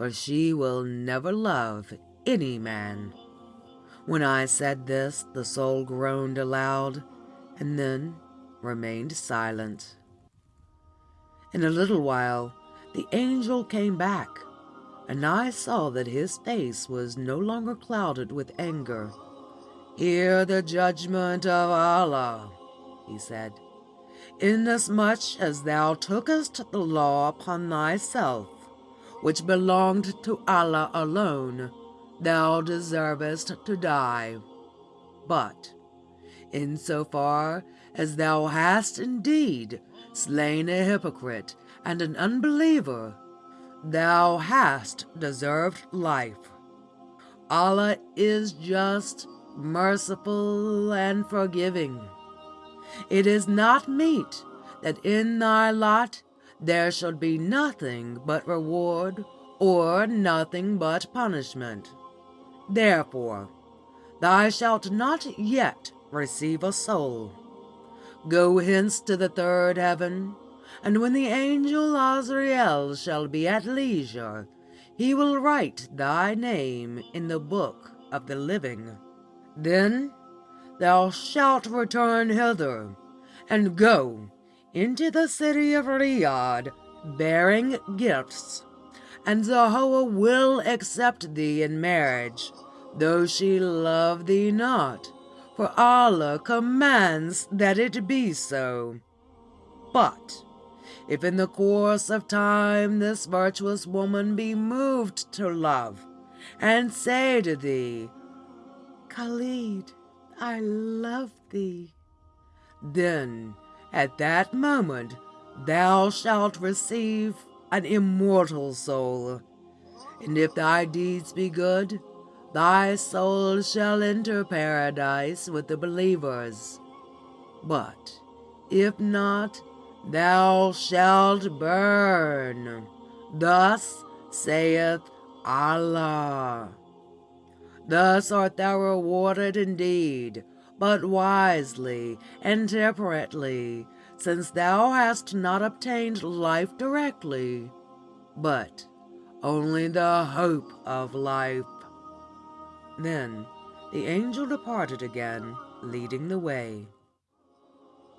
for she will never love any man. When I said this, the soul groaned aloud, and then remained silent. In a little while the angel came back, and I saw that his face was no longer clouded with anger. Hear the judgment of Allah, he said. Inasmuch as thou tookest the law upon thyself, which belonged to Allah alone, thou deservest to die. But, in so far as thou hast indeed slain a hypocrite and an unbeliever, thou hast deserved life. Allah is just, merciful, and forgiving. It is not meet that in thy lot there should be nothing but reward or nothing but punishment. Therefore, thou shalt not yet receive a soul. Go hence to the third heaven, and when the angel Azrael shall be at leisure, he will write thy name in the book of the living. Then thou shalt return hither, and go into the city of Riyadh bearing gifts, and Zehowah will accept thee in marriage, though she love thee not, for Allah commands that it be so. But if in the course of time this virtuous woman be moved to love, and say to thee, Khalid, I love thee. Then at that moment thou shalt receive an immortal soul. And if thy deeds be good, thy soul shall enter paradise with the believers. But if not, thou shalt burn. Thus saith Allah. Thus art thou rewarded indeed, but wisely and temperately, since thou hast not obtained life directly, but only the hope of life. Then the angel departed again, leading the way.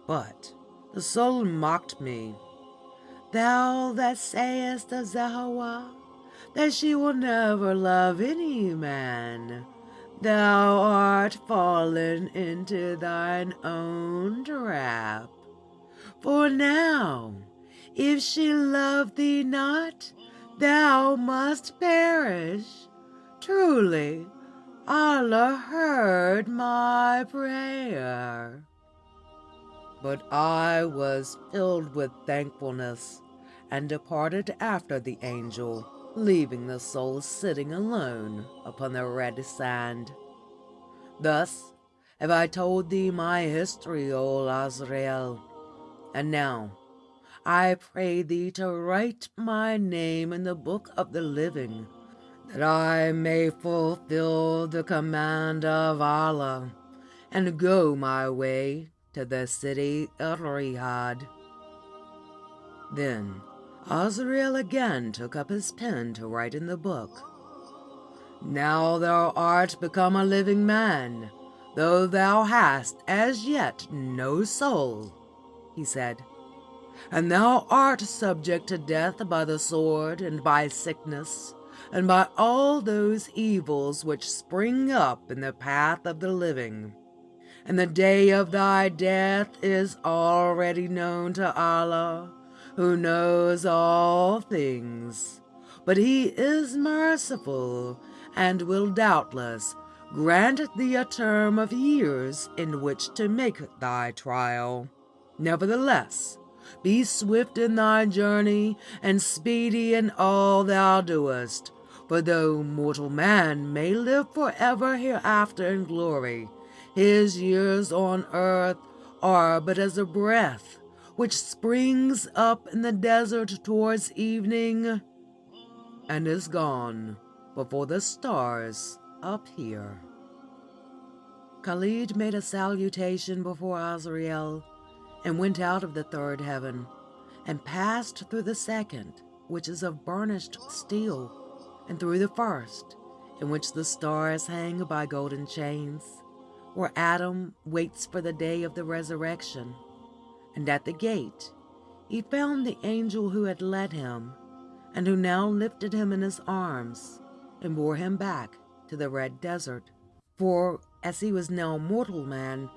But the soul mocked me. Thou that sayest to Zehowah that she will never love any man, thou art fallen into thine own trap. For now, if she love thee not, thou must perish. Truly, Allah heard my prayer. But I was filled with thankfulness and departed after the angel, leaving the soul sitting alone upon the red sand. Thus have I told thee my history, O Azrael, and now I pray thee to write my name in the book of the living, that I may fulfill the command of Allah and go my way to the city of Riyadh. Then Azrael again took up his pen to write in the book. Now thou art become a living man, though thou hast as yet no soul, he said, and thou art subject to death by the sword and by sickness and by all those evils which spring up in the path of the living. And the day of thy death is already known to Allah, who knows all things. But he is merciful, and will doubtless grant thee a term of years in which to make thy trial. Nevertheless, be swift in thy journey, and speedy in all thou doest. For though mortal man may live for ever hereafter in glory, his years on earth are but as a breath which springs up in the desert towards evening and is gone before the stars appear. Khalid made a salutation before Azrael and went out of the third heaven and passed through the second, which is of burnished steel, and through the first, in which the stars hang by golden chains, where Adam waits for the day of the resurrection. And at the gate he found the angel who had led him, and who now lifted him in his arms and bore him back to the red desert. For as he was now a mortal man,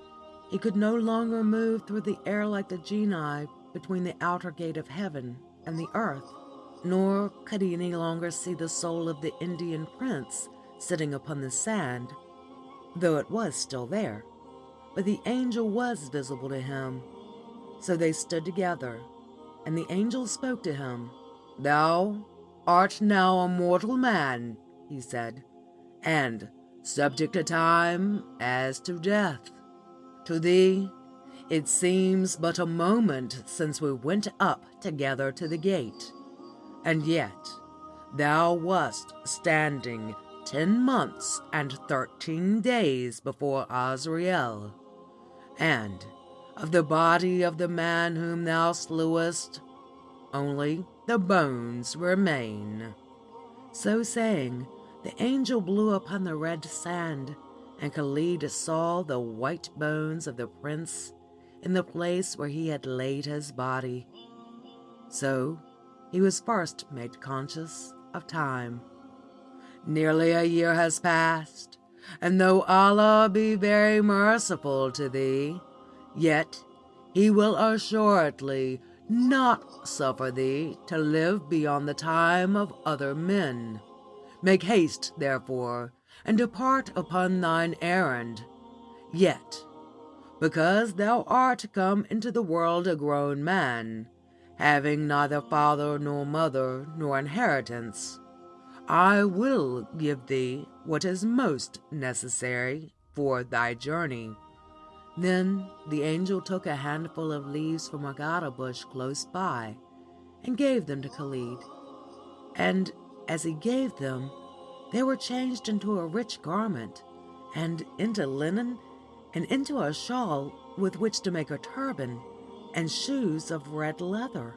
he could no longer move through the air like the genii between the outer gate of heaven and the earth nor could he any longer see the soul of the Indian prince sitting upon the sand, though it was still there. But the angel was visible to him. So they stood together, and the angel spoke to him. Thou art now a mortal man, he said, and subject to time as to death. To thee it seems but a moment since we went up together to the gate and yet thou wast standing ten months and thirteen days before Azrael, and of the body of the man whom thou slewest, only the bones remain. So saying, the angel blew upon the red sand, and Khalid saw the white bones of the prince in the place where he had laid his body. So he was first made conscious of time. Nearly a year has passed, and though Allah be very merciful to thee, yet he will assuredly not suffer thee to live beyond the time of other men. Make haste, therefore, and depart upon thine errand. Yet, because thou art come into the world a grown man, having neither father nor mother nor inheritance, I will give thee what is most necessary for thy journey. Then the angel took a handful of leaves from a gada bush close by and gave them to Khalid. And as he gave them, they were changed into a rich garment, and into linen, and into a shawl with which to make a turban and shoes of red leather.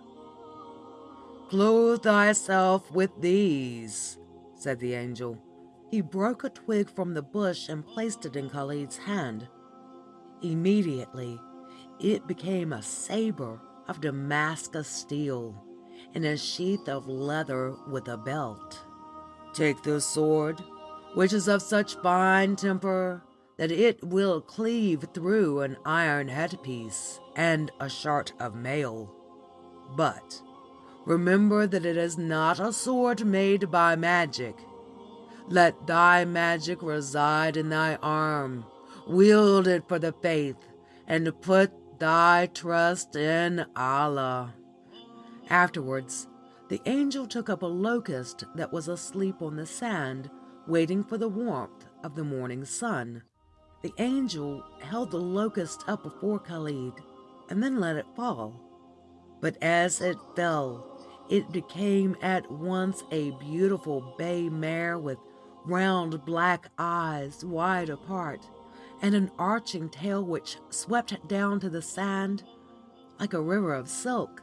Clothe thyself with these, said the angel. He broke a twig from the bush and placed it in Khalid's hand. Immediately, it became a saber of Damascus steel and a sheath of leather with a belt. Take this sword, which is of such fine temper that it will cleave through an iron headpiece and a shirt of mail. But remember that it is not a sword made by magic. Let thy magic reside in thy arm. Wield it for the faith, and put thy trust in Allah. Afterwards, the angel took up a locust that was asleep on the sand, waiting for the warmth of the morning sun. The angel held the locust up before Khalid and then let it fall. But as it fell, it became at once a beautiful bay mare with round black eyes wide apart and an arching tail which swept down to the sand like a river of silk.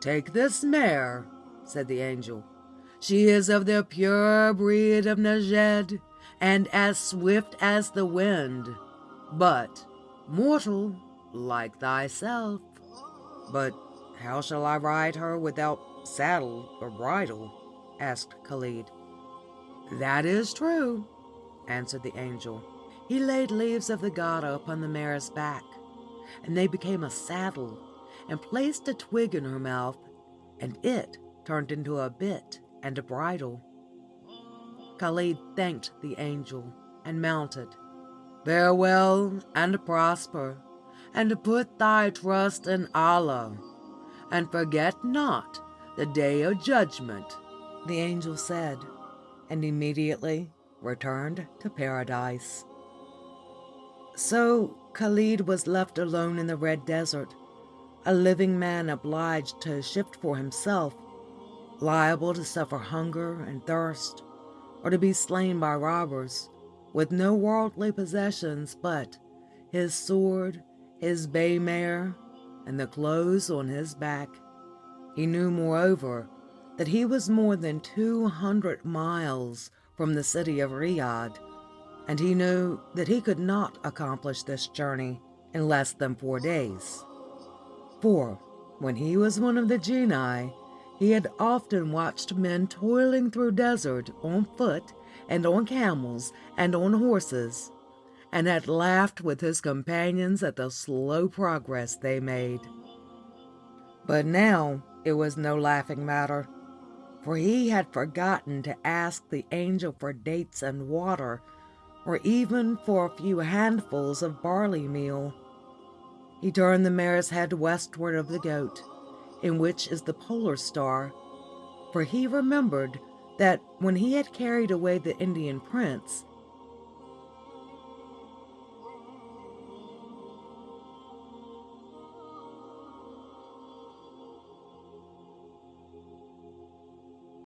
Take this mare, said the angel. She is of the pure breed of Najd and as swift as the wind, but mortal like thyself. But how shall I ride her without saddle or bridle? asked Khalid. That is true, answered the angel. He laid leaves of the Gada upon the mare's back, and they became a saddle, and placed a twig in her mouth, and it turned into a bit and a bridle. Khalid thanked the angel and mounted. Farewell and prosper, and put thy trust in Allah, and forget not the day of judgment, the angel said, and immediately returned to paradise. So Khalid was left alone in the Red Desert, a living man obliged to shift for himself, liable to suffer hunger and thirst, or to be slain by robbers, with no worldly possessions but his sword, his bay mare, and the clothes on his back. He knew, moreover, that he was more than two hundred miles from the city of Riyadh, and he knew that he could not accomplish this journey in less than four days. For when he was one of the genii he had often watched men toiling through desert on foot and on camels and on horses, and had laughed with his companions at the slow progress they made. But now it was no laughing matter, for he had forgotten to ask the angel for dates and water, or even for a few handfuls of barley meal. He turned the mare's head westward of the goat, in which is the polar star, for he remembered that when he had carried away the Indian prince